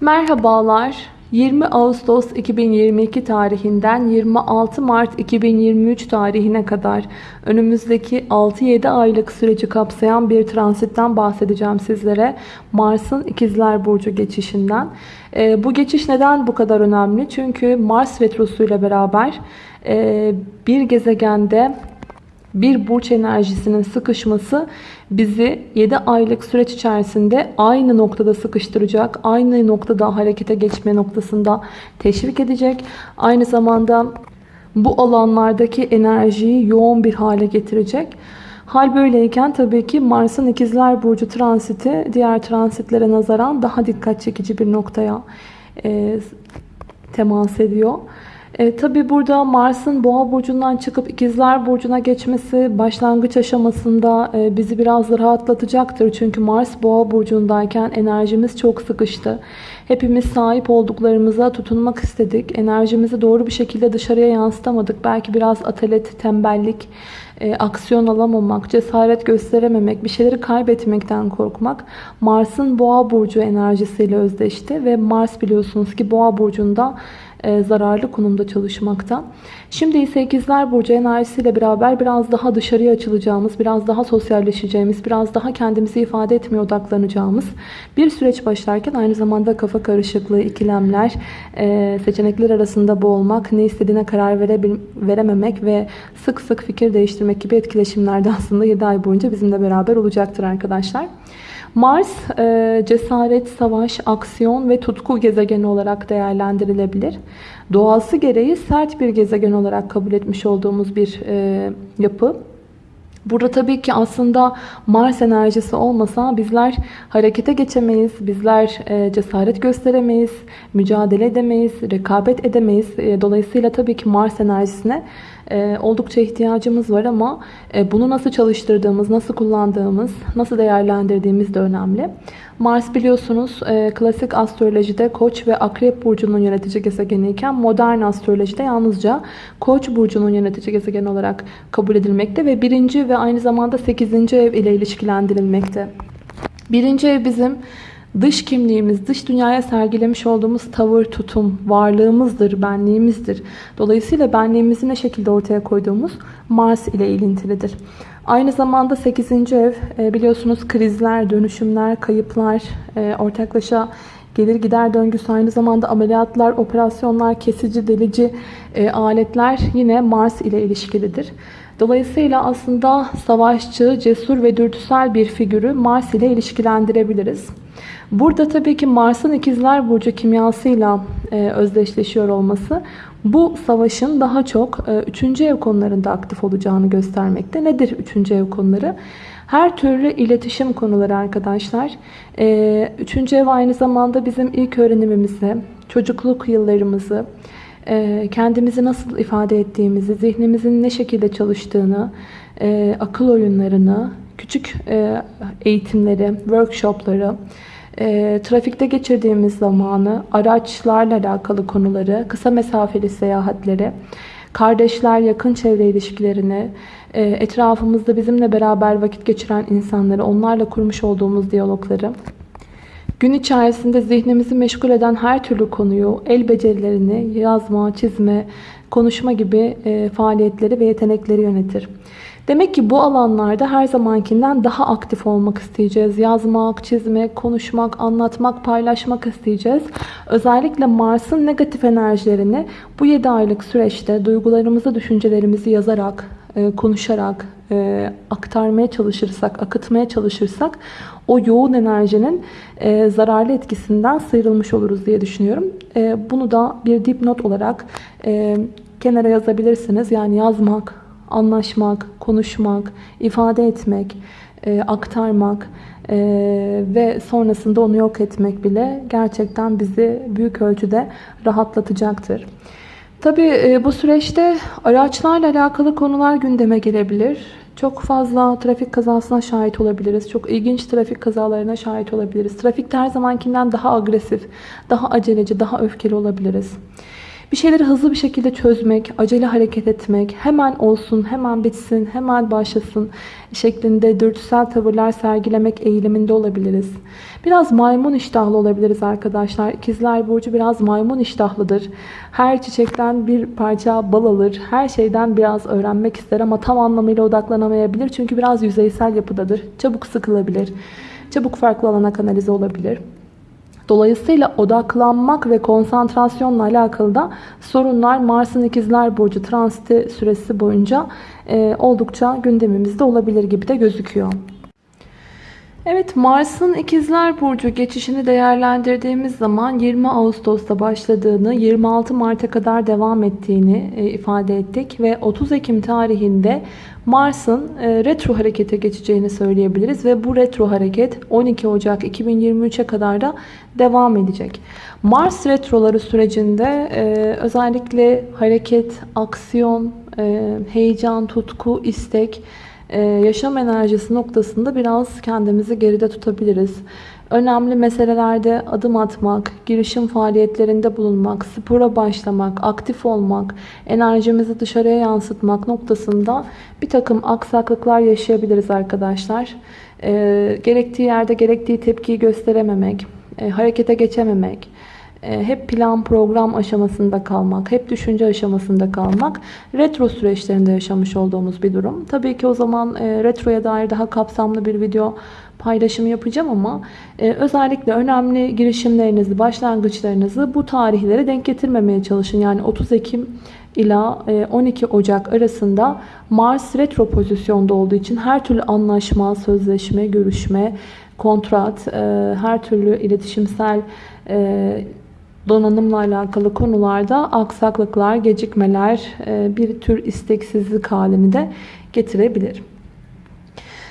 Merhabalar. 20 Ağustos 2022 tarihinden 26 Mart 2023 tarihine kadar önümüzdeki 6-7 aylık süreci kapsayan bir transitten bahsedeceğim sizlere. Mars'ın İkizler Burcu geçişinden. E, bu geçiş neden bu kadar önemli? Çünkü Mars Retrosu ile beraber e, bir gezegende bir burç enerjisinin sıkışması bizi 7 aylık süreç içerisinde aynı noktada sıkıştıracak, aynı noktada harekete geçme noktasında teşvik edecek. Aynı zamanda bu alanlardaki enerjiyi yoğun bir hale getirecek. Hal böyleyken tabii ki Mars'ın ikizler burcu transiti diğer transitlere nazaran daha dikkat çekici bir noktaya e, temas ediyor. E, Tabi burada Mars'ın boğa burcundan çıkıp ikizler burcuna geçmesi başlangıç aşamasında e, bizi biraz rahatlatacaktır. Çünkü Mars boğa burcundayken enerjimiz çok sıkıştı. Hepimiz sahip olduklarımıza tutunmak istedik. Enerjimizi doğru bir şekilde dışarıya yansıtamadık. Belki biraz atalet, tembellik, e, aksiyon alamamak, cesaret gösterememek, bir şeyleri kaybetmekten korkmak Mars'ın boğa burcu enerjisiyle özdeşti. Ve Mars biliyorsunuz ki boğa burcunda zararlı konumda çalışmakta. Şimdi ise ikizler burcu enerjisiyle beraber biraz daha dışarıya açılacağımız, biraz daha sosyalleşeceğimiz, biraz daha kendimizi ifade etmeye odaklanacağımız bir süreç başlarken aynı zamanda kafa karışıklığı, ikilemler, e, seçenekler arasında boğulmak, ne istediğine karar verememek ve sık sık fikir değiştirmek gibi etkileşimlerde aslında 7 ay boyunca bizimle beraber olacaktır arkadaşlar. Mars e, cesaret, savaş, aksiyon ve tutku gezegeni olarak değerlendirilebilir. Doğası gereği sert bir gezegen olarak kabul etmiş olduğumuz bir e, yapı. Burada tabii ki aslında Mars enerjisi olmasa bizler harekete geçemeyiz, bizler e, cesaret gösteremeyiz, mücadele edemeyiz, rekabet edemeyiz. E, dolayısıyla tabii ki Mars enerjisine e, oldukça ihtiyacımız var ama bunu nasıl çalıştırdığımız, nasıl kullandığımız, nasıl değerlendirdiğimiz de önemli. Mars biliyorsunuz klasik astrolojide Koç ve Akrep burcunun yönetici gezegeni modern astrolojide yalnızca Koç burcunun yönetici gezegen olarak kabul edilmekte ve birinci ve aynı zamanda 8. ev ile ilişkilendirilmekte. Birinci ev bizim dış kimliğimiz, dış dünyaya sergilemiş olduğumuz tavır, tutum, varlığımızdır, benliğimizdir. Dolayısıyla benliğimizi ne şekilde ortaya koyduğumuz Mars ile ilintilidir. Aynı zamanda 8. ev e, biliyorsunuz krizler, dönüşümler, kayıplar, e, ortaklaşa gelir gider döngüsü aynı zamanda ameliyatlar, operasyonlar, kesici, delici e, aletler yine Mars ile ilişkilidir. Dolayısıyla aslında savaşçı, cesur ve dürtüsel bir figürü Mars ile ilişkilendirebiliriz. Burada tabii ki Mars'ın ikizler burcu kimyasıyla özdeşleşiyor olması bu savaşın daha çok 3. E, ev konularında aktif olacağını göstermekte. Nedir 3. ev konuları? Her türlü iletişim konuları arkadaşlar. 3. E, ev aynı zamanda bizim ilk öğrenimimizi, çocukluk yıllarımızı, e, kendimizi nasıl ifade ettiğimizi, zihnimizin ne şekilde çalıştığını, akıl oyunlarını, küçük eğitimleri, workshopları, trafikte geçirdiğimiz zamanı, araçlarla alakalı konuları, kısa mesafeli seyahatleri, kardeşler, yakın çevre ilişkilerini, etrafımızda bizimle beraber vakit geçiren insanları, onlarla kurmuş olduğumuz diyalogları, Gün içerisinde zihnimizi meşgul eden her türlü konuyu, el becerilerini, yazma, çizme, konuşma gibi e, faaliyetleri ve yetenekleri yönetir. Demek ki bu alanlarda her zamankinden daha aktif olmak isteyeceğiz. Yazmak, çizmek, konuşmak, anlatmak, paylaşmak isteyeceğiz. Özellikle Mars'ın negatif enerjilerini bu 7 aylık süreçte duygularımızı, düşüncelerimizi yazarak, e, konuşarak, e, aktarmaya çalışırsak, akıtmaya çalışırsak o yoğun enerjinin e, zararlı etkisinden sıyrılmış oluruz diye düşünüyorum. Bunu da bir dipnot olarak kenara yazabilirsiniz. Yani yazmak, anlaşmak, konuşmak, ifade etmek, aktarmak ve sonrasında onu yok etmek bile gerçekten bizi büyük ölçüde rahatlatacaktır. Tabi e, bu süreçte araçlarla alakalı konular gündeme gelebilir. Çok fazla trafik kazasına şahit olabiliriz. Çok ilginç trafik kazalarına şahit olabiliriz. Trafikte her zamankinden daha agresif, daha aceleci, daha öfkeli olabiliriz. Bir şeyleri hızlı bir şekilde çözmek, acele hareket etmek, hemen olsun, hemen bitsin, hemen başlasın şeklinde dürtüsel tavırlar sergilemek eğiliminde olabiliriz. Biraz maymun iştahlı olabiliriz arkadaşlar. İkizler Burcu biraz maymun iştahlıdır. Her çiçekten bir parça bal alır. Her şeyden biraz öğrenmek ister ama tam anlamıyla odaklanamayabilir. Çünkü biraz yüzeysel yapıdadır. Çabuk sıkılabilir. Çabuk farklı alana kanalize olabilir. Dolayısıyla odaklanmak ve konsantrasyonla alakalı da sorunlar Mars'ın ikizler burcu transiti süresi boyunca e, oldukça gündemimizde olabilir gibi de gözüküyor. Evet Mars'ın ikizler burcu geçişini değerlendirdiğimiz zaman 20 Ağustos'ta başladığını 26 Mart'a kadar devam ettiğini e, ifade ettik ve 30 Ekim tarihinde Mars'ın e, retro harekete geçeceğini söyleyebiliriz ve bu retro hareket 12 Ocak 2023'e kadar da devam edecek. Mars retroları sürecinde e, özellikle hareket, aksiyon, heyecan, tutku, istek yaşam enerjisi noktasında biraz kendimizi geride tutabiliriz. Önemli meselelerde adım atmak, girişim faaliyetlerinde bulunmak, spora başlamak, aktif olmak, enerjimizi dışarıya yansıtmak noktasında bir takım aksaklıklar yaşayabiliriz arkadaşlar. E, gerektiği yerde gerektiği tepkiyi gösterememek, e, harekete geçememek, e, hep plan program aşamasında kalmak, hep düşünce aşamasında kalmak retro süreçlerinde yaşamış olduğumuz bir durum. Tabii ki o zaman e, retroya dair daha kapsamlı bir video paylaşımı yapacağım ama e, özellikle önemli girişimlerinizi, başlangıçlarınızı bu tarihlere denk getirmemeye çalışın. Yani 30 Ekim ila 12 Ocak arasında Mars retro pozisyonda olduğu için her türlü anlaşma, sözleşme, görüşme, kontrat, her türlü iletişimsel donanımla alakalı konularda aksaklıklar, gecikmeler, e, bir tür isteksizlik halini de getirebilir.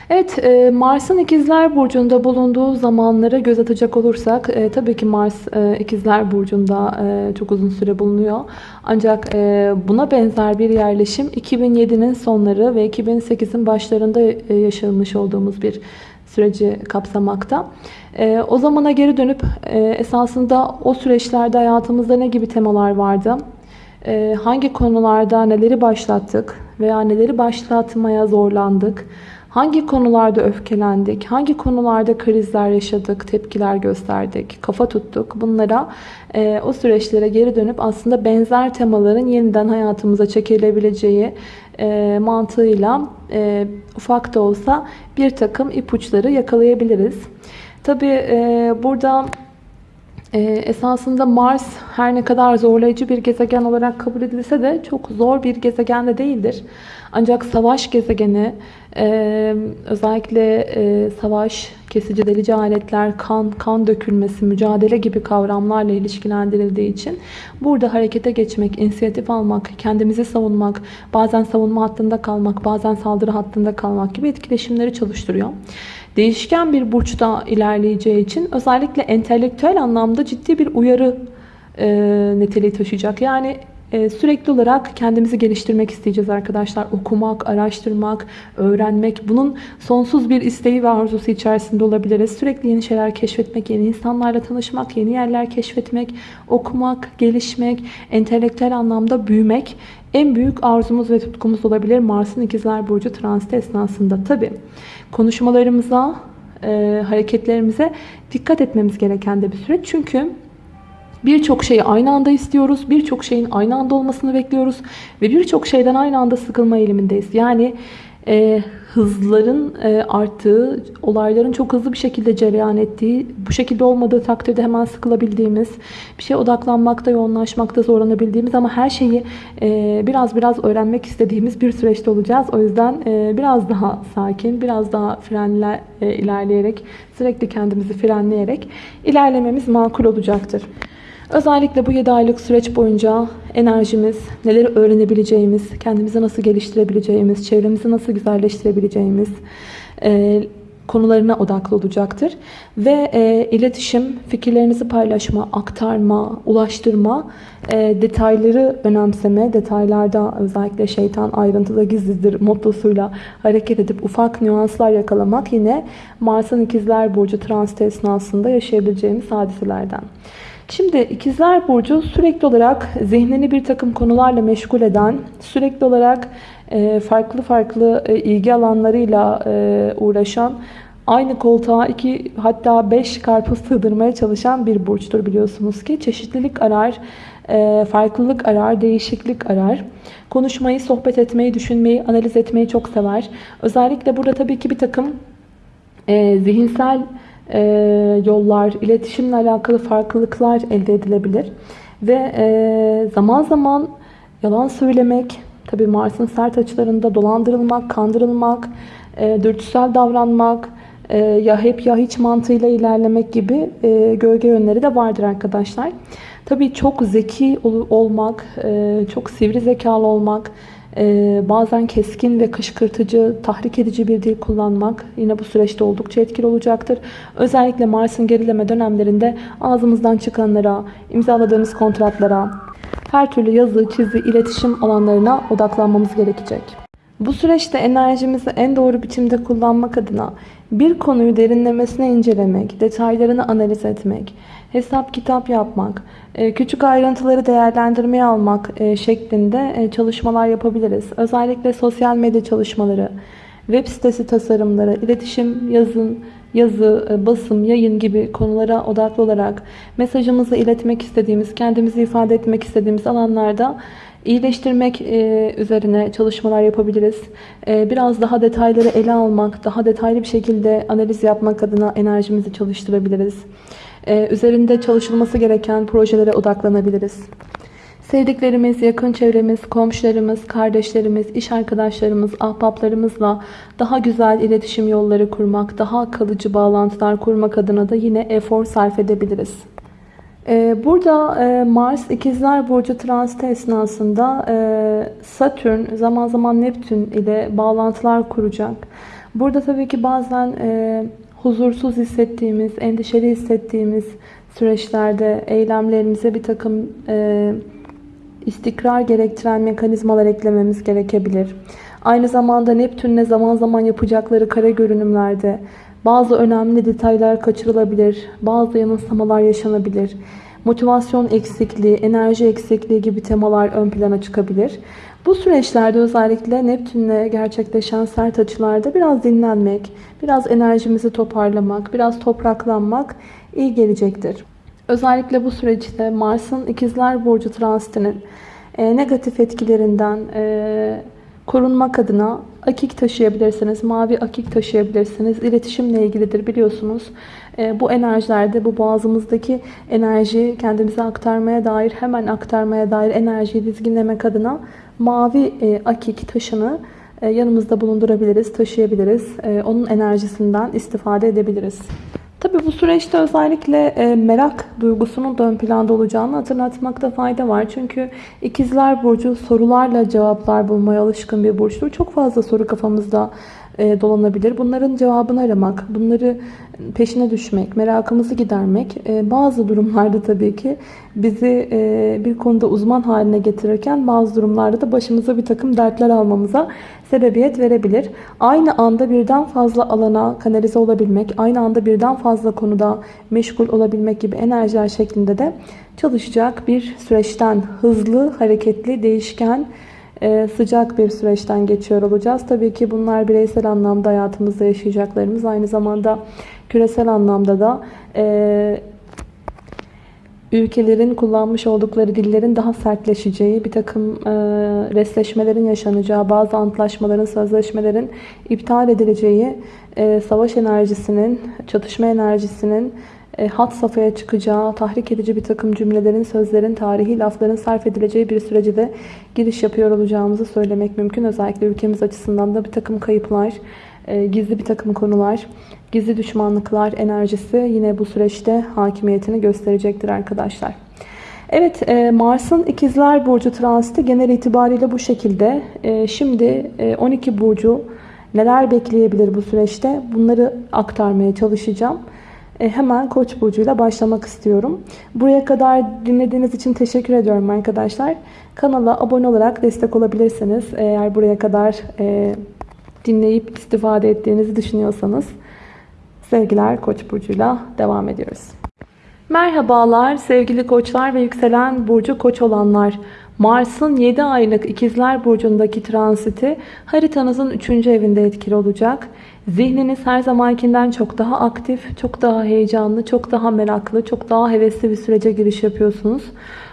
Evet e, Mars'ın ikizler burcunda bulunduğu zamanlara göz atacak olursak e, tabii ki Mars ikizler burcunda çok uzun süre bulunuyor. Ancak buna benzer bir yerleşim 2007'nin sonları ve 2008'in başlarında yaşanmış olduğumuz bir süreci kapsamakta. E, o zamana geri dönüp e, esasında o süreçlerde hayatımızda ne gibi temalar vardı? E, hangi konularda neleri başlattık veya neleri başlatmaya zorlandık? Hangi konularda öfkelendik? Hangi konularda krizler yaşadık, tepkiler gösterdik, kafa tuttuk? Bunlara e, o süreçlere geri dönüp aslında benzer temaların yeniden hayatımıza çekilebileceği e, mantığıyla e, ufak da olsa bir takım ipuçları yakalayabiliriz. Tabi e, burada e, esasında Mars her ne kadar zorlayıcı bir gezegen olarak kabul edilse de çok zor bir gezegen de değildir. Ancak savaş gezegeni e, özellikle e, savaş, kesici delici aletler, kan, kan dökülmesi, mücadele gibi kavramlarla ilişkilendirildiği için burada harekete geçmek, inisiyatif almak, kendimizi savunmak, bazen savunma hattında kalmak, bazen saldırı hattında kalmak gibi etkileşimleri çalıştırıyor. Değişken bir burçta ilerleyeceği için özellikle entelektüel anlamda ciddi bir uyarı e, niteliği taşıyacak. Yani sürekli olarak kendimizi geliştirmek isteyeceğiz arkadaşlar. Okumak, araştırmak, öğrenmek. Bunun sonsuz bir isteği ve arzusu içerisinde olabiliriz. Sürekli yeni şeyler keşfetmek, yeni insanlarla tanışmak, yeni yerler keşfetmek, okumak, gelişmek, entelektüel anlamda büyümek en büyük arzumuz ve tutkumuz olabilir Mars'ın ikizler burcu transit esnasında. Tabi konuşmalarımıza, e, hareketlerimize dikkat etmemiz gereken de bir süreç. Çünkü birçok şeyi aynı anda istiyoruz. Birçok şeyin aynı anda olmasını bekliyoruz. Ve birçok şeyden aynı anda sıkılma eğilimindeyiz. Yani e, hızların e, arttığı, olayların çok hızlı bir şekilde cereyan ettiği, bu şekilde olmadığı takdirde hemen sıkılabildiğimiz, bir şeye odaklanmakta, yoğunlaşmakta zorlanabildiğimiz ama her şeyi e, biraz biraz öğrenmek istediğimiz bir süreçte olacağız. O yüzden e, biraz daha sakin, biraz daha frenle e, ilerleyerek, sürekli kendimizi frenleyerek ilerlememiz makul olacaktır. Özellikle bu 7 aylık süreç boyunca enerjimiz, neleri öğrenebileceğimiz, kendimizi nasıl geliştirebileceğimiz, çevremizi nasıl güzelleştirebileceğimiz, e, konularına odaklı olacaktır. Ve e, iletişim, fikirlerinizi paylaşma, aktarma, ulaştırma, e, detayları önemseme, detaylarda özellikle şeytan ayrıntıda gizlidir mottosuyla hareket edip ufak nüanslar yakalamak yine Mars'ın ikizler burcu transit esnasında yaşayabileceğimiz hadiselerden. Şimdi ikizler burcu sürekli olarak zihnini bir takım konularla meşgul eden, sürekli olarak e, farklı farklı e, ilgi alanlarıyla e, uğraşan, aynı koltuğa iki hatta beş karpuz sığdırmaya çalışan bir burçtur biliyorsunuz ki. Çeşitlilik arar, farklılık arar, değişiklik arar. Konuşmayı, sohbet etmeyi, düşünmeyi, analiz etmeyi çok sever. Özellikle burada tabii ki bir takım zihinsel e, yollar, iletişimle alakalı farklılıklar elde edilebilir. Ve e, zaman zaman yalan söylemek, tabi Mars'ın sert açılarında dolandırılmak, kandırılmak, e, dürtüsel davranmak, e, ya hep ya hiç mantığıyla ilerlemek gibi e, gölge yönleri de vardır arkadaşlar. Tabii çok zeki ol, olmak, e, çok sivri zekalı olmak, bazen keskin ve kışkırtıcı, tahrik edici bir dil kullanmak yine bu süreçte oldukça etkili olacaktır. Özellikle Mars'ın gerileme dönemlerinde ağzımızdan çıkanlara, imzaladığımız kontratlara, her türlü yazı, çizi, iletişim alanlarına odaklanmamız gerekecek. Bu süreçte enerjimizi en doğru biçimde kullanmak adına bir konuyu derinlemesine incelemek, detaylarını analiz etmek, hesap kitap yapmak, e, küçük ayrıntıları değerlendirmeye almak e, şeklinde e, çalışmalar yapabiliriz. Özellikle sosyal medya çalışmaları, web sitesi tasarımları, iletişim, yazın, yazı, basım, yayın gibi konulara odaklı olarak mesajımızı iletmek istediğimiz, kendimizi ifade etmek istediğimiz alanlarda iyileştirmek üzerine çalışmalar yapabiliriz. Biraz daha detayları ele almak, daha detaylı bir şekilde analiz yapmak adına enerjimizi çalıştırabiliriz. Ee, üzerinde çalışılması gereken projelere odaklanabiliriz. Sevdiklerimiz, yakın çevremiz, komşularımız, kardeşlerimiz, iş arkadaşlarımız, ahbaplarımızla daha güzel iletişim yolları kurmak, daha kalıcı bağlantılar kurmak adına da yine efor sarf edebiliriz. Ee, burada e, Mars ikizler burcu transit esnasında e, Satürn zaman zaman Neptün ile bağlantılar kuracak. Burada tabii ki bazen e, huzursuz hissettiğimiz, endişeli hissettiğimiz süreçlerde eylemlerimize bir takım istikrar gerektiren mekanizmalar eklememiz gerekebilir. Aynı zamanda Neptün'le zaman zaman yapacakları kare görünümlerde bazı önemli detaylar kaçırılabilir, bazı yanılsamalar yaşanabilir. Motivasyon eksikliği, enerji eksikliği gibi temalar ön plana çıkabilir. Bu süreçlerde özellikle Neptünle gerçekleşen sert açılarda biraz dinlenmek, biraz enerjimizi toparlamak, biraz topraklanmak iyi gelecektir. Özellikle bu süreçte Mars'ın ikizler burcu transitinin e, negatif etkilerinden e, korunmak adına akik taşıyabilirsiniz. Mavi akik taşıyabilirsiniz. İletişimle ilgilidir biliyorsunuz. E, bu enerjilerde bu boğazımızdaki enerji kendimize aktarmaya dair hemen aktarmaya dair enerjiyi dizginlemek adına mavi e, akik taşını e, yanımızda bulundurabiliriz, taşıyabiliriz. E, onun enerjisinden istifade edebiliriz. Tabii bu süreçte özellikle merak duygusunun da ön planda olacağını hatırlatmakta fayda var. Çünkü ikizler burcu sorularla cevaplar bulmaya alışkın bir burçtur. Çok fazla soru kafamızda dolanabilir. Bunların cevabını aramak, bunları peşine düşmek, merakımızı gidermek e, bazı durumlarda tabii ki bizi e, bir konuda uzman haline getirirken bazı durumlarda da başımıza bir takım dertler almamıza sebebiyet verebilir. Aynı anda birden fazla alana kanalize olabilmek, aynı anda birden fazla konuda meşgul olabilmek gibi enerjiler şeklinde de çalışacak bir süreçten hızlı, hareketli, değişken, e, sıcak bir süreçten geçiyor olacağız. Tabii ki bunlar bireysel anlamda hayatımızda yaşayacaklarımız. Aynı zamanda küresel anlamda da e, ülkelerin kullanmış oldukları dillerin daha sertleşeceği, bir takım e, resleşmelerin yaşanacağı, bazı antlaşmaların, sözleşmelerin iptal edileceği, e, savaş enerjisinin, çatışma enerjisinin e, hat safhaya çıkacağı, tahrik edici bir takım cümlelerin, sözlerin, tarihi lafların sarf edileceği bir sürece de giriş yapıyor olacağımızı söylemek mümkün. Özellikle ülkemiz açısından da bir takım kayıplar, e, gizli bir takım konular, gizli düşmanlıklar enerjisi yine bu süreçte hakimiyetini gösterecektir arkadaşlar. Evet e, Mars'ın ikizler burcu transiti genel itibariyle bu şekilde. Şimdi 12 burcu Neler bekleyebilir bu süreçte? Bunları aktarmaya çalışacağım. E, hemen Koç burcuyla başlamak istiyorum. Buraya kadar dinlediğiniz için teşekkür ediyorum arkadaşlar. Kanala abone olarak destek olabilirsiniz. Eğer buraya kadar e, dinleyip istifade ettiğinizi düşünüyorsanız. Sevgiler Koç burcuyla devam ediyoruz. Merhabalar sevgili koçlar ve yükselen burcu koç olanlar. Mars'ın 7 aylık ikizler burcundaki transiti haritanızın 3. evinde etkili olacak. Zihniniz her zamankinden çok daha aktif, çok daha heyecanlı, çok daha meraklı, çok daha hevesli bir sürece giriş yapıyorsunuz.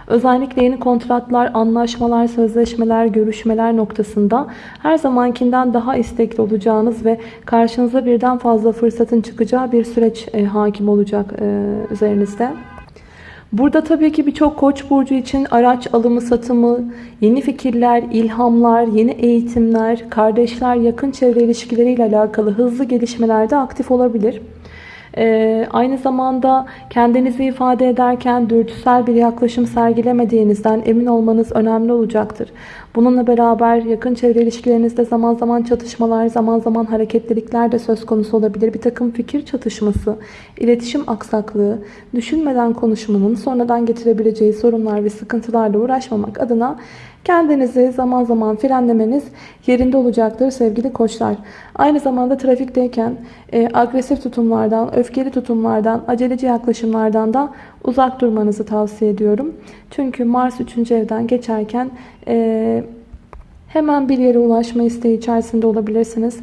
Özellikle yeni kontratlar, anlaşmalar, sözleşmeler, görüşmeler noktasında her zamankinden daha istekli olacağınız ve karşınıza birden fazla fırsatın çıkacağı bir süreç e, hakim olacak e, üzerinizde. Burada tabii ki birçok koç burcu için araç alımı satımı, yeni fikirler, ilhamlar, yeni eğitimler, kardeşler, yakın çevre ilişkileriyle alakalı hızlı gelişmelerde aktif olabilir. Ee, aynı zamanda kendinizi ifade ederken dürtüsel bir yaklaşım sergilemediğinizden emin olmanız önemli olacaktır. Bununla beraber yakın çevre ilişkilerinizde zaman zaman çatışmalar, zaman zaman hareketlilikler de söz konusu olabilir. Bir takım fikir çatışması, iletişim aksaklığı, düşünmeden konuşmanın sonradan getirebileceği sorunlar ve sıkıntılarla uğraşmamak adına Kendinizi zaman zaman frenlemeniz yerinde olacaktır sevgili koçlar. Aynı zamanda trafikteyken e, agresif tutumlardan, öfkeli tutumlardan, aceleci yaklaşımlardan da uzak durmanızı tavsiye ediyorum. Çünkü Mars 3. evden geçerken e, hemen bir yere ulaşma isteği içerisinde olabilirsiniz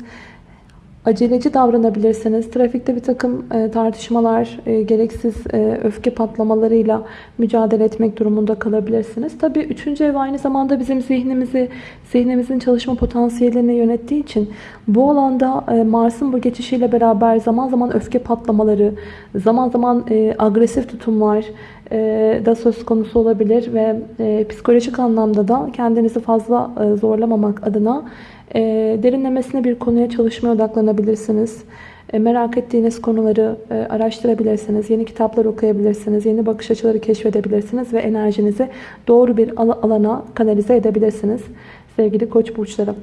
aceleci davranabilirsiniz. Trafikte bir takım e, tartışmalar, e, gereksiz e, öfke patlamalarıyla mücadele etmek durumunda kalabilirsiniz. Tabii üçüncü ev aynı zamanda bizim zihnimizi, zihnimizin çalışma potansiyelini yönettiği için bu alanda Mars'ın bu geçişiyle beraber zaman zaman öfke patlamaları, zaman zaman agresif tutumlar, da söz konusu olabilir ve psikolojik anlamda da kendinizi fazla zorlamamak adına e, derinlemesine bir konuya çalışmaya odaklanabilirsiniz. E, merak ettiğiniz konuları e, araştırabilirsiniz. Yeni kitaplar okuyabilirsiniz. Yeni bakış açıları keşfedebilirsiniz. Ve enerjinizi doğru bir alana kanalize edebilirsiniz. Sevgili koç burçları.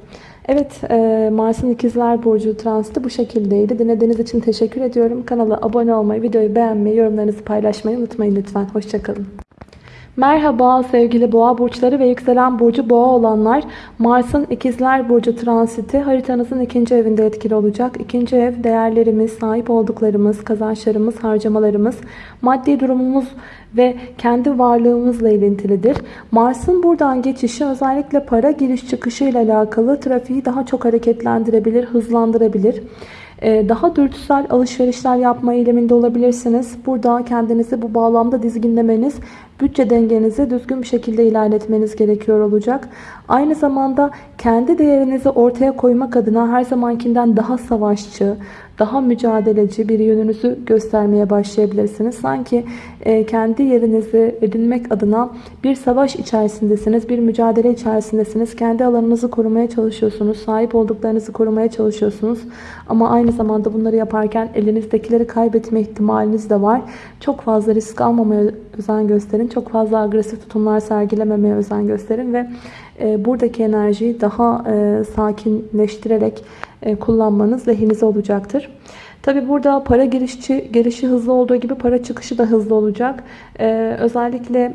Evet e, Mars'ın ikizler burcu transiti bu şekildeydi. Dinlediğiniz için teşekkür ediyorum. Kanala abone olmayı, videoyu beğenmeyi, yorumlarınızı paylaşmayı unutmayın lütfen. Hoşçakalın. Merhaba sevgili boğa burçları ve yükselen burcu boğa olanlar. Mars'ın ikizler burcu transiti haritanızın ikinci evinde etkili olacak. İkinci ev değerlerimiz, sahip olduklarımız, kazançlarımız, harcamalarımız, maddi durumumuz ve kendi varlığımızla ilintilidir. Mars'ın buradan geçişi özellikle para giriş çıkışı ile alakalı trafiği daha çok hareketlendirebilir, hızlandırabilir. Ee, daha dürtüsel alışverişler yapma eyleminde olabilirsiniz. Burada kendinizi bu bağlamda dizginlemeniz, bütçe dengenizi düzgün bir şekilde ilerletmeniz gerekiyor olacak. Aynı zamanda kendi değerinizi ortaya koymak adına her zamankinden daha savaşçı, daha mücadeleci bir yönünüzü göstermeye başlayabilirsiniz. Sanki e, kendi yerinizi edinmek adına bir savaş içerisindesiniz, bir mücadele içerisindesiniz. Kendi alanınızı korumaya çalışıyorsunuz, sahip olduklarınızı korumaya çalışıyorsunuz. Ama aynı zamanda bunları yaparken elinizdekileri kaybetme ihtimaliniz de var. Çok fazla risk almamaya özen gösterin. Çok fazla agresif tutumlar sergilememeye özen gösterin ve e, buradaki enerjiyi daha e, sakinleştirerek e, kullanmanız lehinize olacaktır. Tabi burada para girişi, girişi hızlı olduğu gibi para çıkışı da hızlı olacak. Ee, özellikle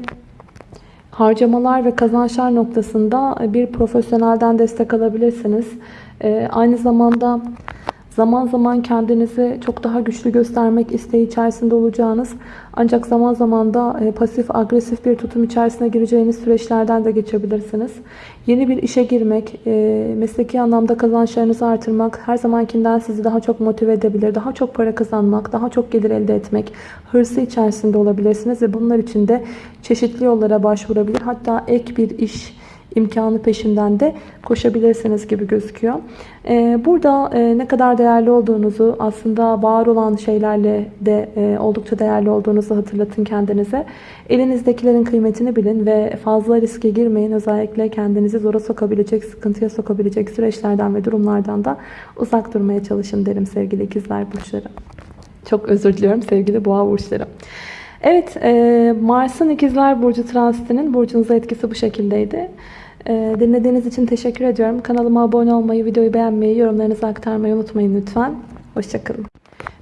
harcamalar ve kazançlar noktasında bir profesyonelden destek alabilirsiniz. Ee, aynı zamanda Zaman zaman kendinizi çok daha güçlü göstermek isteği içerisinde olacağınız ancak zaman zaman da e, pasif agresif bir tutum içerisine gireceğiniz süreçlerden de geçebilirsiniz. Yeni bir işe girmek, e, mesleki anlamda kazançlarınızı artırmak her zamankinden sizi daha çok motive edebilir. Daha çok para kazanmak, daha çok gelir elde etmek hırsı içerisinde olabilirsiniz ve bunlar için de çeşitli yollara başvurabilir. Hatta ek bir iş imkanı peşinden de koşabilirsiniz gibi gözüküyor. Ee, burada e, ne kadar değerli olduğunuzu aslında var olan şeylerle de e, oldukça değerli olduğunuzu hatırlatın kendinize. Elinizdekilerin kıymetini bilin ve fazla riske girmeyin. Özellikle kendinizi zora sokabilecek, sıkıntıya sokabilecek süreçlerden ve durumlardan da uzak durmaya çalışın derim sevgili ikizler burçları. Çok özür diliyorum sevgili boğa burçları. Evet, e, Mars'ın ikizler burcu transitinin burcunuza etkisi bu şekildeydi. Ee, dinlediğiniz için teşekkür ediyorum. Kanalıma abone olmayı, videoyu beğenmeyi, yorumlarınızı aktarmayı unutmayın lütfen. Hoşçakalın.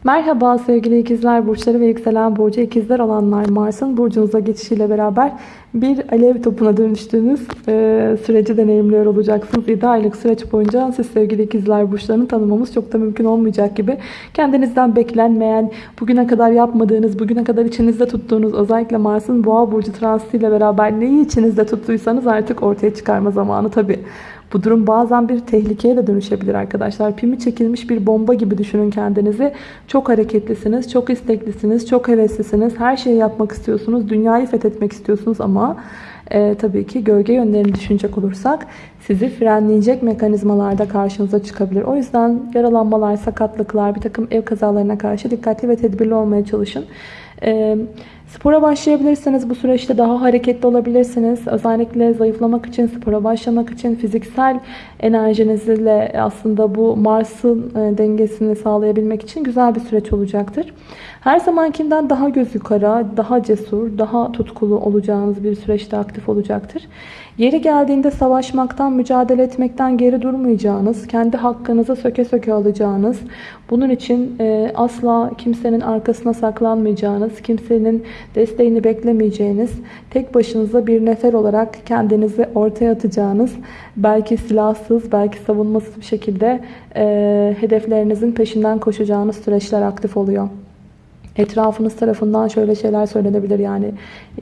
Merhaba sevgili ikizler burçları ve yükselen burcu ikizler olanlar Mars'ın burcunuza geçişiyle beraber bir alev topuna dönüştüğünüz e, süreci deneyimliyor olacaksınız. 7 aylık süreç boyunca siz sevgili ikizler burçlarını tanımamız çok da mümkün olmayacak gibi kendinizden beklenmeyen, bugüne kadar yapmadığınız, bugüne kadar içinizde tuttuğunuz özellikle Mars'ın boğa burcu transitiyle beraber neyi içinizde tuttuysanız artık ortaya çıkarma zamanı tabii. Bu durum bazen bir tehlikeye de dönüşebilir arkadaşlar. Pimi çekilmiş bir bomba gibi düşünün kendinizi. Çok hareketlisiniz, çok isteklisiniz, çok heveslisiniz. Her şeyi yapmak istiyorsunuz, dünyayı fethetmek istiyorsunuz ama e, tabii ki gölge yönlerini düşünecek olursak sizi frenleyecek mekanizmalarda karşınıza çıkabilir. O yüzden yaralanmalar, sakatlıklar, bir takım ev kazalarına karşı dikkatli ve tedbirli olmaya çalışın. E, Spora başlayabilirsiniz. Bu süreçte daha hareketli olabilirsiniz. Özellikle zayıflamak için, spora başlamak için fiziksel enerjinizle aslında bu Mars'ın e, dengesini sağlayabilmek için güzel bir süreç olacaktır. Her zamankinden daha göz yukarı, daha cesur, daha tutkulu olacağınız bir süreçte aktif olacaktır. Yeri geldiğinde savaşmaktan, mücadele etmekten geri durmayacağınız, kendi hakkınızı söke söke alacağınız, bunun için e, asla kimsenin arkasına saklanmayacağınız, kimsenin desteğini beklemeyeceğiniz, tek başınıza bir nefer olarak kendinizi ortaya atacağınız, belki silahsız, belki savunmasız bir şekilde e, hedeflerinizin peşinden koşacağınız süreçler aktif oluyor. Etrafınız tarafından şöyle şeyler söylenebilir. Yani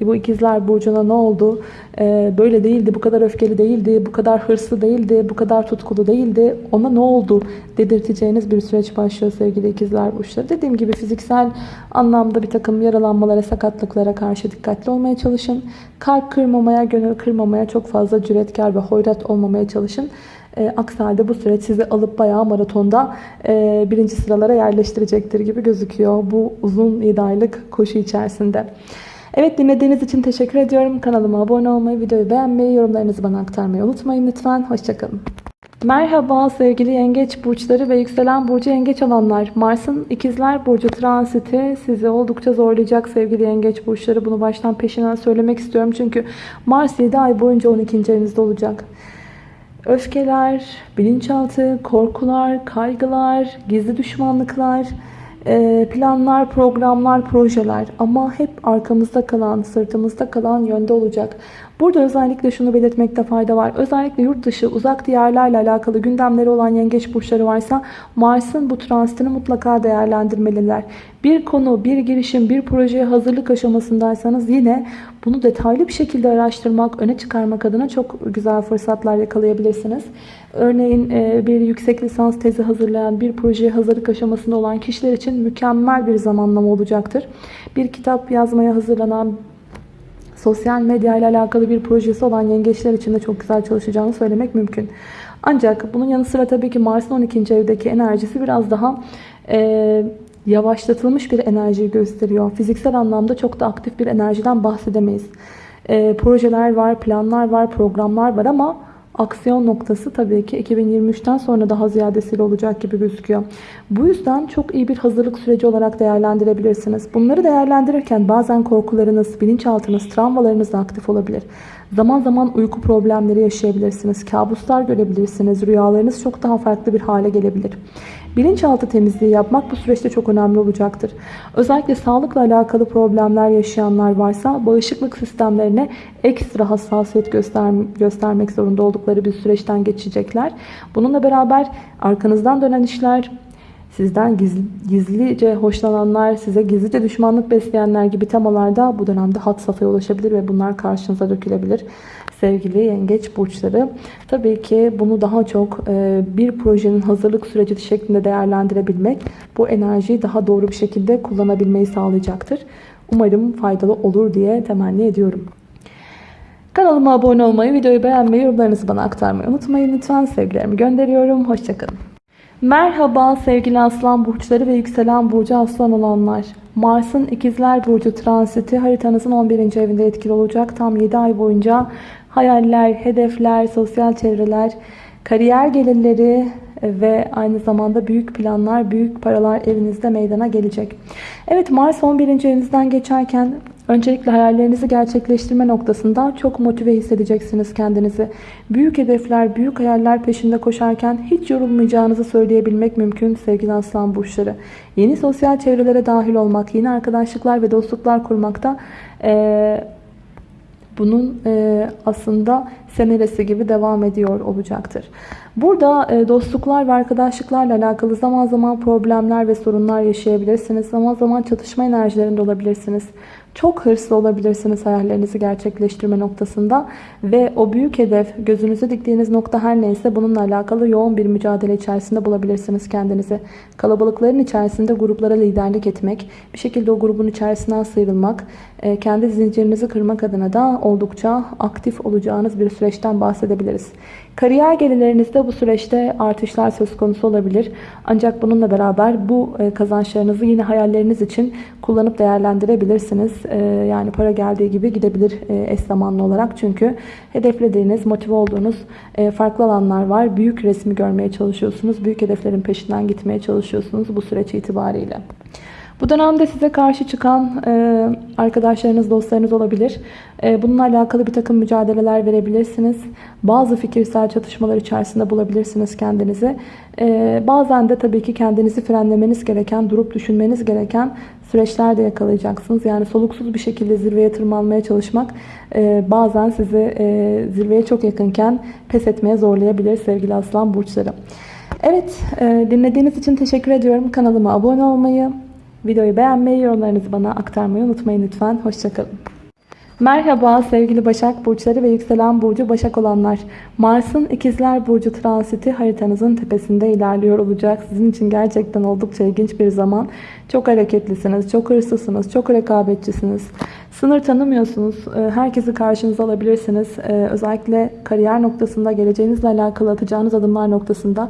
e, bu ikizler burcuna ne oldu? Ee, böyle değildi bu kadar öfkeli değildi bu kadar hırslı değildi bu kadar tutkulu değildi. Ona ne oldu? dedirteceğiniz bir süreç başlıyor sevgili ikizler burçları. Dediğim gibi fiziksel anlamda bir takım yaralanmalara sakatlıklara karşı dikkatli olmaya çalışın. Kalp kırmamaya gönül kırmamaya çok fazla cüretkar ve hoyrat olmamaya çalışın e, aksi halde bu süreç sizi alıp bayağı maratonda e, birinci sıralara yerleştirecektir gibi gözüküyor. Bu uzun 7 aylık koşu içerisinde. Evet dinlediğiniz için teşekkür ediyorum. Kanalıma abone olmayı, videoyu beğenmeyi, yorumlarınızı bana aktarmayı unutmayın lütfen. Hoşçakalın. Merhaba sevgili yengeç burçları ve yükselen burcu yengeç olanlar. Mars'ın ikizler burcu transiti sizi oldukça zorlayacak sevgili yengeç burçları. Bunu baştan peşinden söylemek istiyorum. Çünkü Mars 7 ay boyunca 12. evinizde olacak. Öfkeler, bilinçaltı, korkular, kaygılar, gizli düşmanlıklar, e, planlar, programlar, projeler ama hep arkamızda kalan, sırtımızda kalan yönde olacak. Burada özellikle şunu belirtmekte fayda var. Özellikle yurt dışı, uzak diyarlarla alakalı gündemleri olan yengeç burçları varsa Mars'ın bu transitini mutlaka değerlendirmeliler. Bir konu, bir girişim, bir projeye hazırlık aşamasındaysanız yine bunu detaylı bir şekilde araştırmak, öne çıkarmak adına çok güzel fırsatlar yakalayabilirsiniz. Örneğin e, bir yüksek lisans tezi hazırlayan, bir projeye hazırlık aşamasında olan kişiler için mükemmel bir zamanlama olacaktır. Bir kitap yazmaya hazırlanan, sosyal medya ile alakalı bir projesi olan yengeçler için de çok güzel çalışacağını söylemek mümkün. Ancak bunun yanı sıra tabii ki Mars'ın 12. evdeki enerjisi biraz daha e, yavaşlatılmış bir enerjiyi gösteriyor. Fiziksel anlamda çok da aktif bir enerjiden bahsedemeyiz. E, projeler var, planlar var, programlar var ama aksiyon noktası tabii ki 2023'ten sonra daha ziyadesiyle olacak gibi gözüküyor. Bu yüzden çok iyi bir hazırlık süreci olarak değerlendirebilirsiniz. Bunları değerlendirirken bazen korkularınız, bilinçaltınız, travmalarınız da aktif olabilir. Zaman zaman uyku problemleri yaşayabilirsiniz. Kabuslar görebilirsiniz. Rüyalarınız çok daha farklı bir hale gelebilir. Bilinçaltı temizliği yapmak bu süreçte çok önemli olacaktır. Özellikle sağlıkla alakalı problemler yaşayanlar varsa bağışıklık sistemlerine ekstra hassasiyet göster göstermek zorunda oldukları bir süreçten geçecekler. Bununla beraber arkanızdan dönen işler, sizden gizli, gizlice hoşlananlar, size gizlice düşmanlık besleyenler gibi temalarda bu dönemde hat safhaya ulaşabilir ve bunlar karşınıza dökülebilir. Sevgili yengeç burçları. Tabii ki bunu daha çok e, bir projenin hazırlık süreci şeklinde değerlendirebilmek bu enerjiyi daha doğru bir şekilde kullanabilmeyi sağlayacaktır. Umarım faydalı olur diye temenni ediyorum. Kanalıma abone olmayı, videoyu beğenmeyi, yorumlarınızı bana aktarmayı unutmayın. Lütfen sevgilerimi gönderiyorum. Hoşçakalın. Merhaba sevgili aslan burçları ve yükselen burcu aslan olanlar. Mars'ın ikizler burcu transiti haritanızın 11. evinde etkili olacak. Tam 7 ay boyunca hayaller, hedefler, sosyal çevreler, kariyer gelirleri ve aynı zamanda büyük planlar, büyük paralar evinizde meydana gelecek. Evet Mars 11. evinizden geçerken Öncelikle hayallerinizi gerçekleştirme noktasında çok motive hissedeceksiniz kendinizi. Büyük hedefler, büyük hayaller peşinde koşarken hiç yorulmayacağınızı söyleyebilmek mümkün sevgili aslan burçları. Yeni sosyal çevrelere dahil olmak, yeni arkadaşlıklar ve dostluklar kurmakta ee, bunun e, aslında semeresi gibi devam ediyor olacaktır. Burada e, dostluklar ve arkadaşlıklarla alakalı zaman zaman problemler ve sorunlar yaşayabilirsiniz. Zaman zaman çatışma enerjilerinde olabilirsiniz. Çok hırslı olabilirsiniz hayallerinizi gerçekleştirme noktasında ve o büyük hedef, gözünüzü diktiğiniz nokta her neyse bununla alakalı yoğun bir mücadele içerisinde bulabilirsiniz kendinizi. Kalabalıkların içerisinde gruplara liderlik etmek, bir şekilde o grubun içerisinden sıyrılmak, e, kendi zincirinizi kırmak adına da oldukça aktif olacağınız bir süreçten bahsedebiliriz. Kariyer gelirlerinizde bu süreçte artışlar söz konusu olabilir. Ancak bununla beraber bu e, kazançlarınızı yine hayalleriniz için kullanıp değerlendirebilirsiniz. E, yani para geldiği gibi gidebilir e, eş zamanlı olarak. Çünkü hedeflediğiniz, motive olduğunuz farklı alanlar var. Büyük resmi görmeye çalışıyorsunuz. Büyük hedeflerin peşinden gitmeye çalışıyorsunuz bu süreç itibariyle. Bu dönemde size karşı çıkan e, arkadaşlarınız, dostlarınız olabilir. E, bununla alakalı bir takım mücadeleler verebilirsiniz. Bazı fikirsel çatışmalar içerisinde bulabilirsiniz kendinizi. E, bazen de tabii ki kendinizi frenlemeniz gereken, durup düşünmeniz gereken süreçler de yakalayacaksınız. Yani soluksuz bir şekilde zirveye tırmanmaya çalışmak e, bazen sizi e, zirveye çok yakınken pes etmeye zorlayabilir sevgili aslan burçları. Evet, e, dinlediğiniz için teşekkür ediyorum. Kanalıma abone olmayı, Videoyu beğenmeyi, yorumlarınızı bana aktarmayı unutmayın lütfen. Hoşçakalın. Merhaba sevgili Başak Burçları ve Yükselen Burcu Başak olanlar. Mars'ın İkizler Burcu transiti haritanızın tepesinde ilerliyor olacak. Sizin için gerçekten oldukça ilginç bir zaman. Çok hareketlisiniz, çok hırslısınız, çok rekabetçisiniz. Sınır tanımıyorsunuz. Ee, herkesi karşınıza alabilirsiniz. Ee, özellikle kariyer noktasında, geleceğinizle alakalı atacağınız adımlar noktasında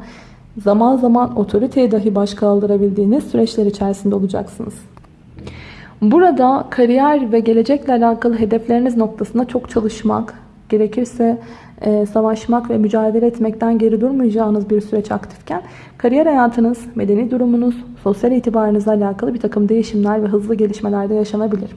zaman zaman otoriteye dahi baş kaldırabildiğiniz süreçler içerisinde olacaksınız. Burada kariyer ve gelecekle alakalı hedefleriniz noktasında çok çalışmak, gerekirse e, savaşmak ve mücadele etmekten geri durmayacağınız bir süreç aktifken kariyer hayatınız, medeni durumunuz, sosyal itibarınızla alakalı bir takım değişimler ve hızlı gelişmeler de yaşanabilir.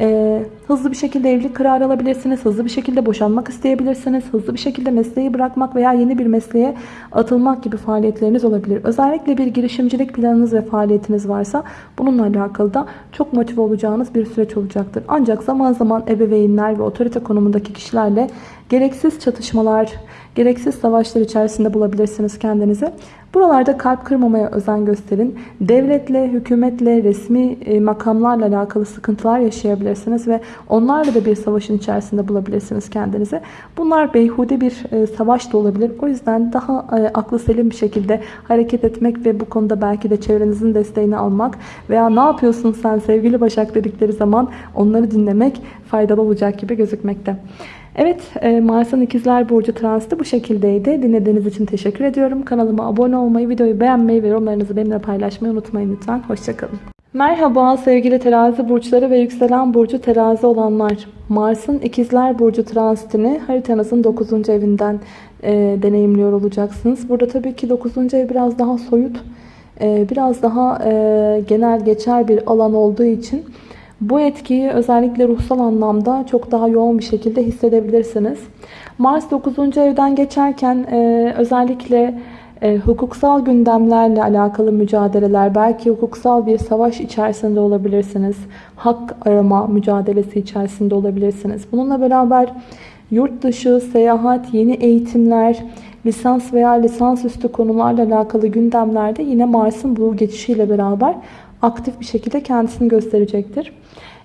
Ee, hızlı bir şekilde evlilik kararı alabilirsiniz. Hızlı bir şekilde boşanmak isteyebilirsiniz. Hızlı bir şekilde mesleği bırakmak veya yeni bir mesleğe atılmak gibi faaliyetleriniz olabilir. Özellikle bir girişimcilik planınız ve faaliyetiniz varsa bununla alakalı da çok motive olacağınız bir süreç olacaktır. Ancak zaman zaman ebeveynler ve otorite konumundaki kişilerle gereksiz çatışmalar, gereksiz savaşlar içerisinde bulabilirsiniz kendinizi. Buralarda kalp kırmamaya özen gösterin. Devletle, hükümetle, resmi e, makamlarla alakalı sıkıntılar yaşayabilirsiniz ve onlarla da bir savaşın içerisinde bulabilirsiniz kendinizi. Bunlar beyhude bir e, savaş da olabilir. O yüzden daha e, aklı selim bir şekilde hareket etmek ve bu konuda belki de çevrenizin desteğini almak veya ne yapıyorsun sen sevgili Başak dedikleri zaman onları dinlemek faydalı olacak gibi gözükmekte. Evet e, Mars'ın ikizler burcu transiti bu şekildeydi. Dinlediğiniz için teşekkür ediyorum. Kanalıma abone olmayı, videoyu beğenmeyi ve yorumlarınızı benimle paylaşmayı unutmayın lütfen. Hoşçakalın. Merhaba sevgili terazi burçları ve yükselen burcu terazi olanlar. Mars'ın ikizler burcu transitini haritanızın 9. evinden e, deneyimliyor olacaksınız. Burada tabii ki 9. ev biraz daha soyut, e, biraz daha e, genel geçer bir alan olduğu için bu etkiyi özellikle ruhsal anlamda çok daha yoğun bir şekilde hissedebilirsiniz. Mars 9. evden geçerken e, özellikle e, hukuksal gündemlerle alakalı mücadeleler, belki hukuksal bir savaş içerisinde olabilirsiniz. Hak arama mücadelesi içerisinde olabilirsiniz. Bununla beraber yurt dışı, seyahat, yeni eğitimler, lisans veya lisansüstü konularla alakalı gündemlerde yine Mars'ın bu geçişiyle beraber aktif bir şekilde kendisini gösterecektir.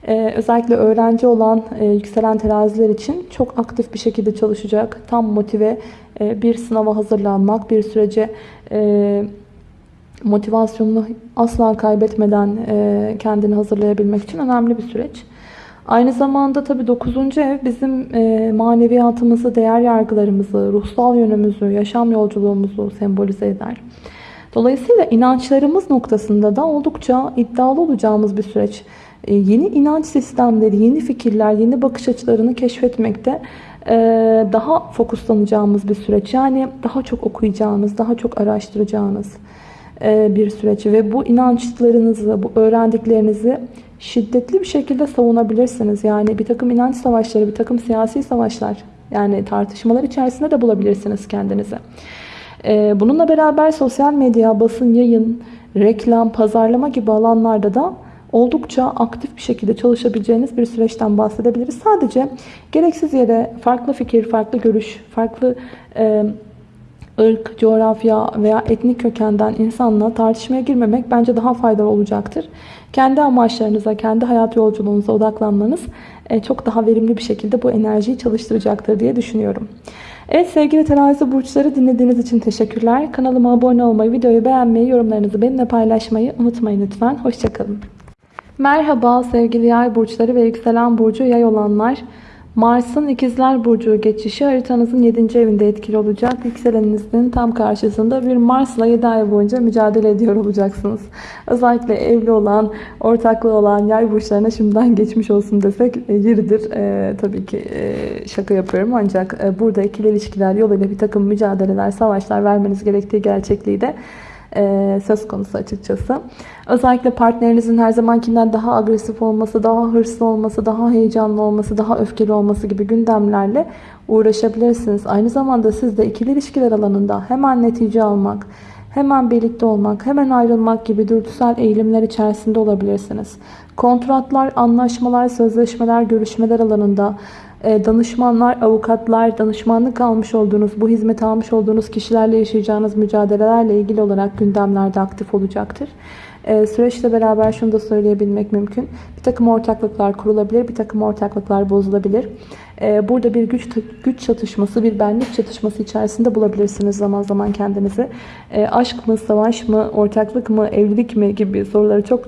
Ee, özellikle öğrenci olan e, yükselen teraziler için çok aktif bir şekilde çalışacak. Tam motive e, bir sınava hazırlanmak, bir sürece e, motivasyonunu asla kaybetmeden e, kendini hazırlayabilmek için önemli bir süreç. Aynı zamanda tabi 9. ev bizim e, maneviyatımızı, değer yargılarımızı, ruhsal yönümüzü, yaşam yolculuğumuzu sembolize eder. Dolayısıyla inançlarımız noktasında da oldukça iddialı olacağımız bir süreç. E, yeni inanç sistemleri, yeni fikirler, yeni bakış açılarını keşfetmekte e, daha fokuslanacağımız bir süreç. Yani daha çok okuyacağınız, daha çok araştıracağınız e, bir süreç. Ve bu inançlarınızı, bu öğrendiklerinizi şiddetli bir şekilde savunabilirsiniz. Yani bir takım inanç savaşları, bir takım siyasi savaşlar yani tartışmalar içerisinde de bulabilirsiniz kendinizi. Ee, bununla beraber sosyal medya, basın, yayın, reklam, pazarlama gibi alanlarda da oldukça aktif bir şekilde çalışabileceğiniz bir süreçten bahsedebiliriz. Sadece gereksiz yere farklı fikir, farklı görüş, farklı e, ırk, coğrafya veya etnik kökenden insanla tartışmaya girmemek bence daha faydalı olacaktır. Kendi amaçlarınıza, kendi hayat yolculuğunuza odaklanmanız e, çok daha verimli bir şekilde bu enerjiyi çalıştıracaktır diye düşünüyorum. Evet sevgili terazi burçları dinlediğiniz için teşekkürler. Kanalıma abone olmayı, videoyu beğenmeyi, yorumlarınızı benimle paylaşmayı unutmayın lütfen. Hoşçakalın. Merhaba sevgili yay burçları ve yükselen burcu yay olanlar. Mars'ın ikizler burcu geçişi haritanızın 7. evinde etkili olacak. Yükseleninizin tam karşısında bir Mars'la 7 ay boyunca mücadele ediyor olacaksınız. Özellikle evli olan, ortaklığı olan yay burçlarına şimdiden geçmiş olsun desek e, yeridir. E, tabii ki e, şaka yapıyorum ancak e, burada ikili ilişkiler yoluyla bir takım mücadeleler, savaşlar vermeniz gerektiği gerçekliği de söz konusu açıkçası. Özellikle partnerinizin her zamankinden daha agresif olması, daha hırslı olması, daha heyecanlı olması, daha öfkeli olması gibi gündemlerle uğraşabilirsiniz. Aynı zamanda siz de ikili ilişkiler alanında hemen netice almak, hemen birlikte olmak, hemen ayrılmak gibi dürtüsel eğilimler içerisinde olabilirsiniz. Kontratlar, anlaşmalar, sözleşmeler, görüşmeler alanında e, danışmanlar, avukatlar, danışmanlık almış olduğunuz, bu hizmet almış olduğunuz kişilerle yaşayacağınız mücadelelerle ilgili olarak gündemlerde aktif olacaktır. E, süreçle beraber şunu da söyleyebilmek mümkün. Bir takım ortaklıklar kurulabilir, bir takım ortaklıklar bozulabilir. E, burada bir güç güç çatışması, bir benlik çatışması içerisinde bulabilirsiniz zaman zaman kendinizi. Aşk mı, savaş mı, ortaklık mı, evlilik mi gibi soruları çok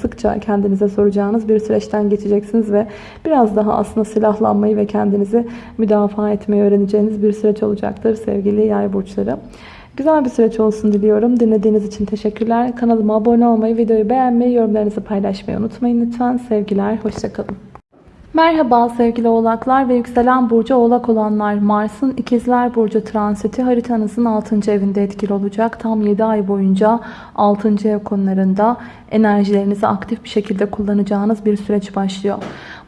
sıkça kendinize soracağınız bir süreçten geçeceksiniz ve biraz daha aslında silahlanmayı ve kendinizi müdafaa etmeyi öğreneceğiniz bir süreç olacaktır sevgili yay burçları. Güzel bir süreç olsun diliyorum. Dinlediğiniz için teşekkürler. Kanalıma abone olmayı, videoyu beğenmeyi, yorumlarınızı paylaşmayı unutmayın lütfen. Sevgiler, hoşçakalın. Merhaba sevgili oğlaklar ve yükselen burcu oğlak olanlar. Mars'ın ikizler burcu transiti haritanızın 6. evinde etkili olacak. Tam 7 ay boyunca 6. ev konularında enerjilerinizi aktif bir şekilde kullanacağınız bir süreç başlıyor.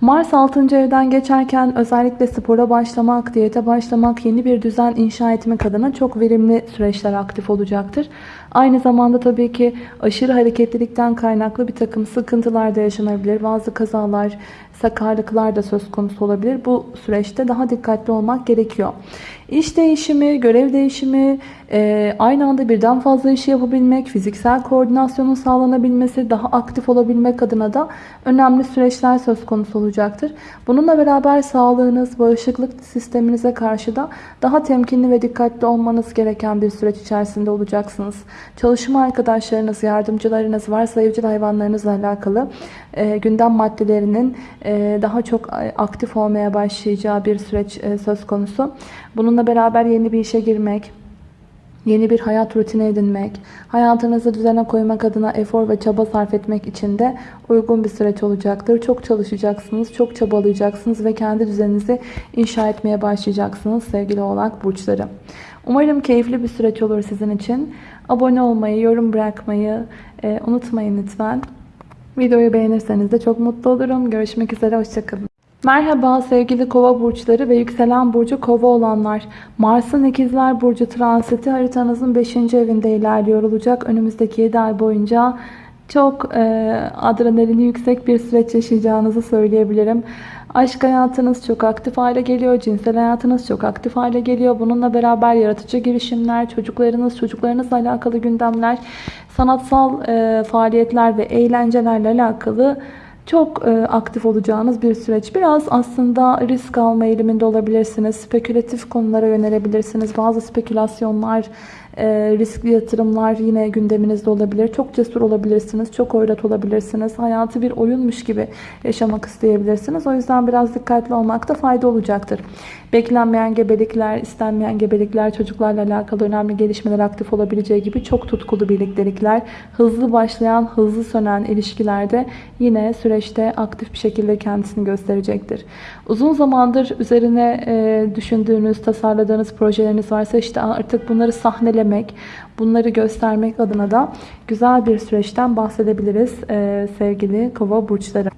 Mars 6. evden geçerken özellikle spora başlamak, diyete başlamak, yeni bir düzen inşa etmek adına çok verimli süreçler aktif olacaktır. Aynı zamanda tabii ki aşırı hareketlilikten kaynaklı bir takım sıkıntılar da yaşanabilir. Bazı kazalar, sakarlıklar da söz konusu olabilir. Bu süreçte daha dikkatli olmak gerekiyor. İş değişimi, görev değişimi, e, aynı anda birden fazla işi yapabilmek, fiziksel koordinasyonun sağlanabilmesi, daha aktif olabilmek adına da önemli süreçler söz konusu olacaktır. Bununla beraber sağlığınız, bağışıklık sisteminize karşı da daha temkinli ve dikkatli olmanız gereken bir süreç içerisinde olacaksınız. Çalışma arkadaşlarınız, yardımcılarınız, varsa evcil hayvanlarınızla alakalı e, gündem maddelerinin e, daha çok aktif olmaya başlayacağı bir süreç söz konusu. Bununla beraber yeni bir işe girmek, yeni bir hayat rutini edinmek, hayatınızı düzene koymak adına efor ve çaba sarf etmek için de uygun bir süreç olacaktır. Çok çalışacaksınız, çok çabalayacaksınız ve kendi düzeninizi inşa etmeye başlayacaksınız sevgili oğlak burçları. Umarım keyifli bir süreç olur sizin için. Abone olmayı, yorum bırakmayı e, unutmayın lütfen. Videoyu beğenirseniz de çok mutlu olurum. Görüşmek üzere, hoşçakalın. Merhaba sevgili kova burçları ve yükselen burcu kova olanlar. Mars'ın ikizler burcu transiti haritanızın 5. evinde ilerliyor olacak. Önümüzdeki 7 ay boyunca çok e, adrenalini yüksek bir süreç yaşayacağınızı söyleyebilirim. Aşk hayatınız çok aktif hale geliyor. Cinsel hayatınız çok aktif hale geliyor. Bununla beraber yaratıcı girişimler, çocuklarınız, çocuklarınızla alakalı gündemler, sanatsal e, faaliyetler ve eğlencelerle alakalı çok e, aktif olacağınız bir süreç. Biraz aslında risk alma eğiliminde olabilirsiniz. Spekülatif konulara yönelebilirsiniz. Bazı spekülasyonlar, e, riskli yatırımlar yine gündeminizde olabilir. Çok cesur olabilirsiniz. Çok oyrat olabilirsiniz. Hayatı bir oyunmuş gibi yaşamak isteyebilirsiniz. O yüzden biraz dikkatli olmakta fayda olacaktır. Beklenmeyen gebelikler, istenmeyen gebelikler, çocuklarla alakalı önemli gelişmeler aktif olabileceği gibi çok tutkulu birliktelikler, hızlı başlayan, hızlı sönen ilişkilerde yine süreçte aktif bir şekilde kendisini gösterecektir. Uzun zamandır üzerine e, düşündüğünüz, tasarladığınız projeleriniz varsa işte artık bunları sahneleme belirlemek, bunları göstermek adına da güzel bir süreçten bahsedebiliriz e, sevgili kova burçları.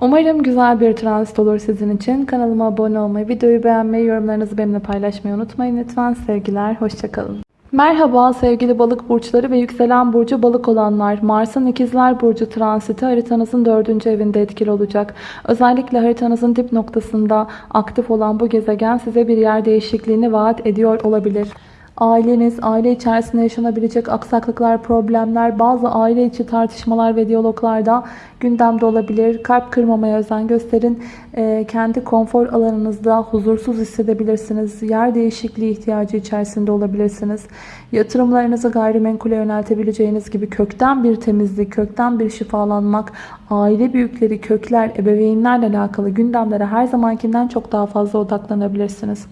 Umarım güzel bir transit olur sizin için. Kanalıma abone olmayı, videoyu beğenmeyi, yorumlarınızı benimle paylaşmayı unutmayın lütfen. Sevgiler, hoşçakalın. Merhaba sevgili balık burçları ve yükselen burcu balık olanlar. Mars'ın ikizler burcu transiti haritanızın dördüncü evinde etkili olacak. Özellikle haritanızın dip noktasında aktif olan bu gezegen size bir yer değişikliğini vaat ediyor olabilir. Aileniz, aile içerisinde yaşanabilecek aksaklıklar, problemler, bazı aile içi tartışmalar ve diyaloglarda gündemde olabilir. Kalp kırmamaya özen gösterin. Ee, kendi konfor alanınızda huzursuz hissedebilirsiniz. Yer değişikliği ihtiyacı içerisinde olabilirsiniz. Yatırımlarınızı gayrimenkule yöneltebileceğiniz gibi kökten bir temizlik, kökten bir şifalanmak, aile büyükleri, kökler, ebeveynlerle alakalı gündemlere her zamankinden çok daha fazla odaklanabilirsiniz.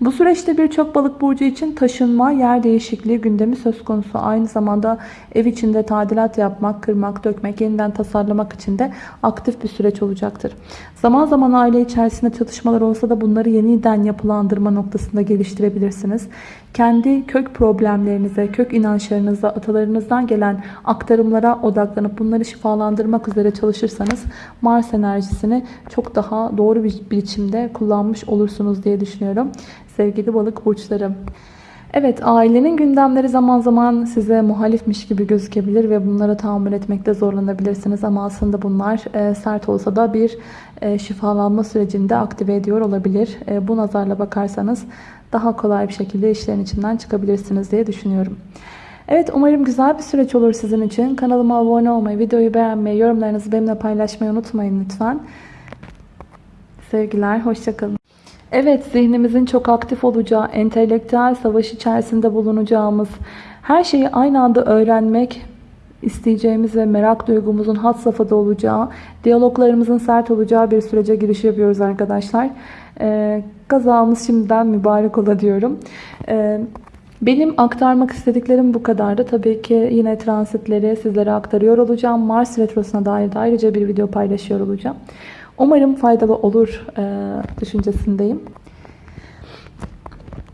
Bu süreçte birçok balık burcu için taşınma, yer değişikliği gündemi söz konusu. Aynı zamanda ev içinde tadilat yapmak, kırmak, dökmek, yeniden tasarlamak için de aktif bir süreç olacaktır. Zaman zaman aile içerisinde çatışmalar olsa da bunları yeniden yapılandırma noktasında geliştirebilirsiniz. Kendi kök problemlerinize, kök inançlarınıza, atalarınızdan gelen aktarımlara odaklanıp bunları şifalandırmak üzere çalışırsanız Mars enerjisini çok daha doğru bir biçimde kullanmış olursunuz diye düşünüyorum. Sevgili balık burçlarım. Evet ailenin gündemleri zaman zaman size muhalifmiş gibi gözükebilir ve bunlara tahammül etmekte zorlanabilirsiniz. Ama aslında bunlar e, sert olsa da bir e, şifalanma sürecinde aktive ediyor olabilir. E, bu nazarla bakarsanız daha kolay bir şekilde işlerin içinden çıkabilirsiniz diye düşünüyorum. Evet umarım güzel bir süreç olur sizin için. Kanalıma abone olmayı, videoyu beğenmeyi, yorumlarınızı benimle paylaşmayı unutmayın lütfen. Sevgiler, hoşçakalın. Evet, zihnimizin çok aktif olacağı, entelektüel savaş içerisinde bulunacağımız, her şeyi aynı anda öğrenmek isteyeceğimiz ve merak duygumuzun had safhada olacağı, diyaloglarımızın sert olacağı bir sürece giriş yapıyoruz arkadaşlar. Ee, kazamız şimdiden mübarek ola diyorum. Ee, benim aktarmak istediklerim bu kadardı. Tabii ki yine transitleri sizlere aktarıyor olacağım. Mars Retrosu'na dair de ayrıca bir video paylaşıyor olacağım. Umarım faydalı olur e, düşüncesindeyim.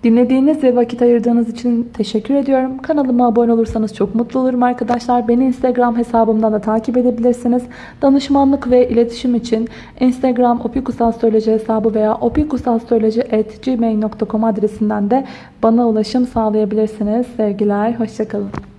Dinlediğiniz ve vakit ayırdığınız için teşekkür ediyorum. Kanalıma abone olursanız çok mutlu olurum arkadaşlar. Beni Instagram hesabımdan da takip edebilirsiniz. Danışmanlık ve iletişim için Instagram opikusastroloji hesabı veya opikusastroloji.gmail.com adresinden de bana ulaşım sağlayabilirsiniz. Sevgiler, hoşçakalın.